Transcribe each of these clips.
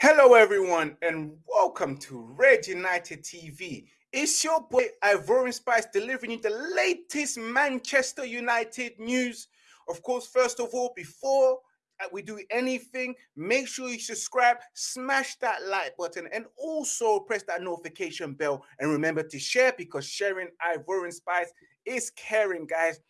Hello, everyone, and welcome to Red United TV. It's your boy Ivorian Spice delivering you the latest Manchester United news. Of course, first of all, before uh, we do anything, make sure you subscribe, smash that like button, and also press that notification bell. And remember to share because sharing Ivorian Spice is caring, guys.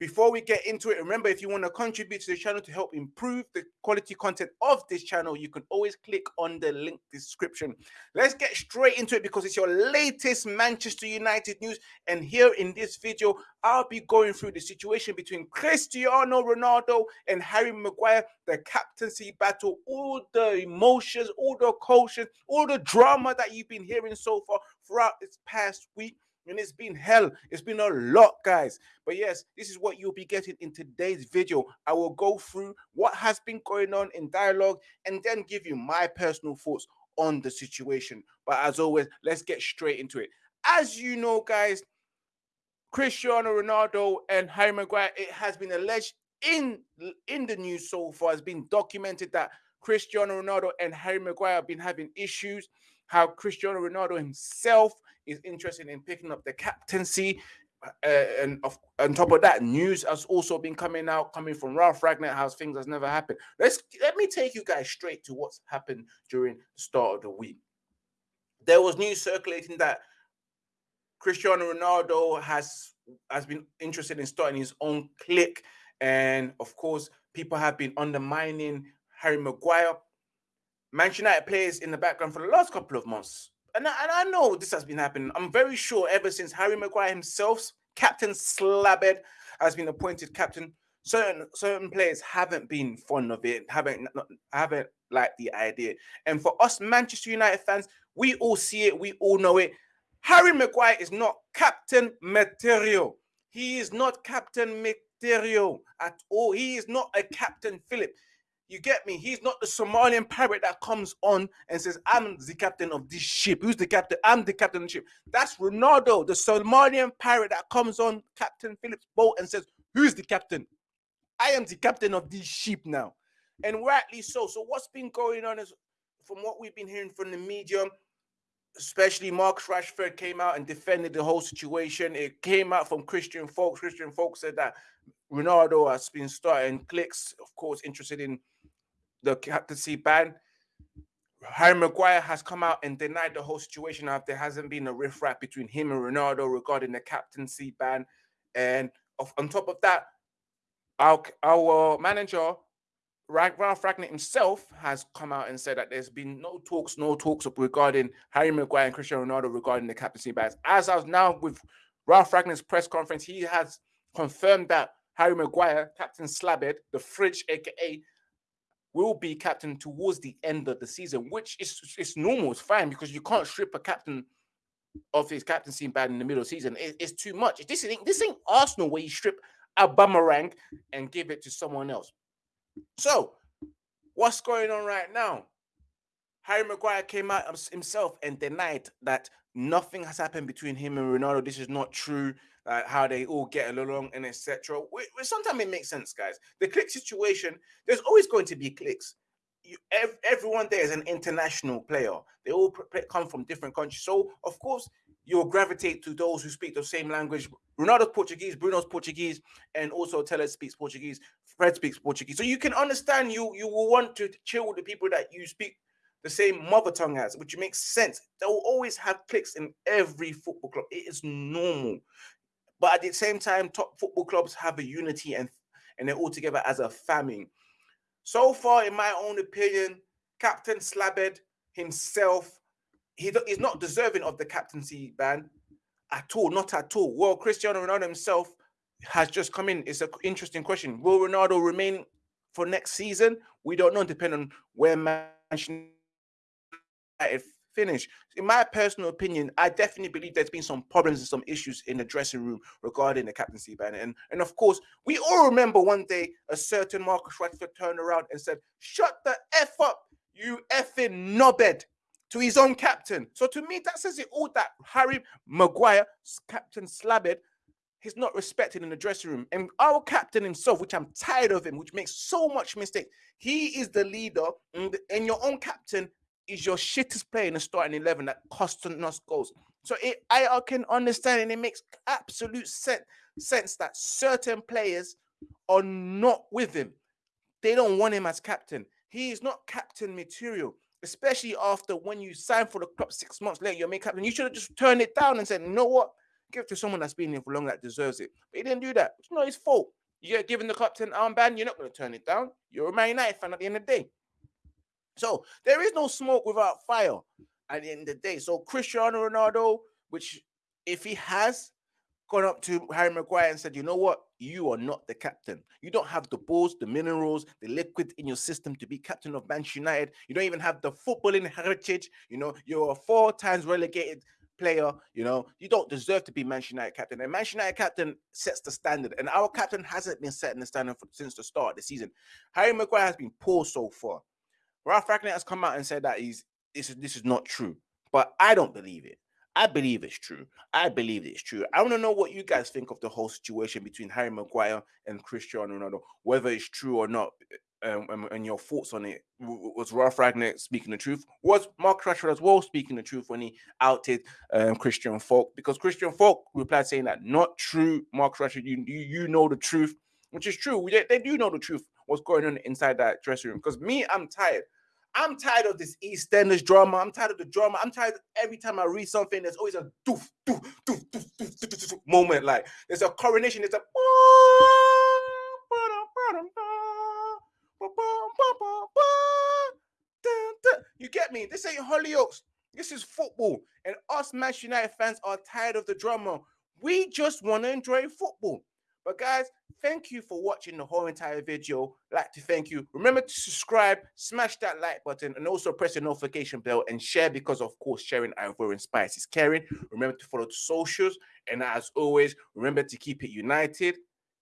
Before we get into it, remember if you want to contribute to the channel to help improve the quality content of this channel, you can always click on the link description. Let's get straight into it because it's your latest Manchester United news. And here in this video, I'll be going through the situation between Cristiano Ronaldo and Harry Maguire, the captaincy battle, all the emotions, all the caution, all the drama that you've been hearing so far throughout this past week and it's been hell. It's been a lot, guys. But yes, this is what you'll be getting in today's video. I will go through what has been going on in dialogue and then give you my personal thoughts on the situation. But as always, let's get straight into it. As you know, guys, Cristiano Ronaldo and Harry Maguire, it has been alleged in, in the news so far, has been documented that Cristiano Ronaldo and Harry Maguire have been having issues how Cristiano Ronaldo himself is interested in picking up the captaincy. Uh, and of, on top of that, news has also been coming out, coming from Ralf Rangnick, how things has never happened. Let's let me take you guys straight to what's happened during the start of the week. There was news circulating that Cristiano Ronaldo has has been interested in starting his own clique, and of course, people have been undermining Harry Maguire Manchester United players in the background for the last couple of months. And I, and I know this has been happening. I'm very sure ever since Harry Maguire himself, Captain Slabhead, has been appointed captain. Certain certain players haven't been fond of it, haven't haven't liked the idea. And for us Manchester United fans, we all see it, we all know it. Harry Maguire is not captain material. He is not captain material at all. He is not a captain Philip. You get me? He's not the Somalian pirate that comes on and says, I'm the captain of this ship. Who's the captain? I'm the captain of the ship. That's Ronaldo, the Somalian pirate that comes on Captain Phillips' boat and says, Who's the captain? I am the captain of this ship now. And rightly so. So, what's been going on is from what we've been hearing from the media, especially Marcus Rashford came out and defended the whole situation. It came out from Christian Falk. Christian Falk said that Ronaldo has been starting clicks, of course, interested in the captaincy ban. Harry Maguire has come out and denied the whole situation after there hasn't been a riffraff between him and Ronaldo regarding the captaincy ban. And on top of that, our, our manager, Ralf Rangnick himself, has come out and said that there's been no talks, no talks regarding Harry Maguire and Cristiano Ronaldo regarding the captaincy bans. As I was now with Ralf Rangnick's press conference, he has confirmed that Harry Maguire, Captain Slabhead, the fridge, aka will be captain towards the end of the season, which is it's normal, it's fine because you can't strip a captain of his captaincy bad in the middle of the season. It, it's too much. This ain't this ain't Arsenal where you strip Aubameyang and give it to someone else. So, what's going on right now? Harry Maguire came out himself and denied that nothing has happened between him and Ronaldo. This is not true uh, how they all get along and etc. Sometimes it makes sense, guys. The click situation, there's always going to be clicks. You, ev everyone there is an international player. They all come from different countries. So, of course, you'll gravitate to those who speak the same language. Ronaldo's Portuguese, Bruno's Portuguese, and also Telles speaks Portuguese. Fred speaks Portuguese. So you can understand you you will want to chill with the people that you speak the same mother tongue as, which makes sense. They will always have clicks in every football club. It is normal. But at the same time, top football clubs have a unity and and they're all together as a family. So far, in my own opinion, Captain Slabhead himself, he, he's not deserving of the captaincy ban at all, not at all. Well, Cristiano Ronaldo himself has just come in. It's an interesting question. Will Ronaldo remain for next season? We don't know, depending on where Manchester finish. In my personal opinion, I definitely believe there's been some problems and some issues in the dressing room regarding the captaincy ban. And, and of course, we all remember one day a certain Marcus Rashford turned around and said, Shut the F up, you effing knobhead to his own captain. So to me, that says it all that Harry Maguire, Captain Slabhead, he's not respected in the dressing room. And our captain himself, which I'm tired of him, which makes so much mistake, he is the leader, and your own captain is your shittest player in the starting 11 that costing us goals. So it, I can understand and it makes absolute sense, sense that certain players are not with him. They don't want him as captain. He is not captain material, especially after when you sign for the club six months later, you're main captain. You should have just turned it down and said, you know what? Give it to someone that's been here for long that deserves it. But he didn't do that. It's not his fault. You get given the captain armband, you're not going to turn it down. You're a Man United fan at the end of the day. So there is no smoke without fire at the end of the day. So Cristiano Ronaldo, which if he has gone up to Harry Maguire and said, you know what, you are not the captain. You don't have the balls, the minerals, the liquid in your system to be captain of Manchester United. You don't even have the footballing heritage. You know, you're a four times relegated player. You know, you don't deserve to be Manchester United captain. And Manchester United captain sets the standard, and our captain hasn't been setting the standard for, since the start of the season. Harry Maguire has been poor so far. Ralf Rangnick has come out and said that he's this is this is not true, but I don't believe it. I believe it's true. I believe it's true. I want to know what you guys think of the whole situation between Harry Maguire and Cristiano Ronaldo, whether it's true or not, um, and, and, your thoughts on it. Was Ralf Rangnick speaking the truth? Was Mark Rashford as well speaking the truth when he outed um, Christian Falk? Because Christian Falk replied saying that not true, Mark Rashford. You you, you know the truth, which is true. They, they do know the truth. What's going on inside that dressing room? Because me, I'm tired. I'm tired of this EastEnders drama. I'm tired of the drama. I'm tired every time I read something, there's always a doof, doof, doof, doof, doof, doof, doof moment. Like there's a coronation, there's a you get me? This ain't Hollyoaks. This is football. And us Manchester United fans are tired of the drama. We just want to enjoy football. But guys, thank you for watching the whole entire video. Like to thank you. Remember to subscribe, smash that like button, and also press the notification bell and share because, of course, sharing Ivorian Spice is caring. Remember to follow the socials. And as always, remember to keep it united.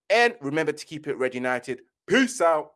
And remember to keep it red united. Peace out.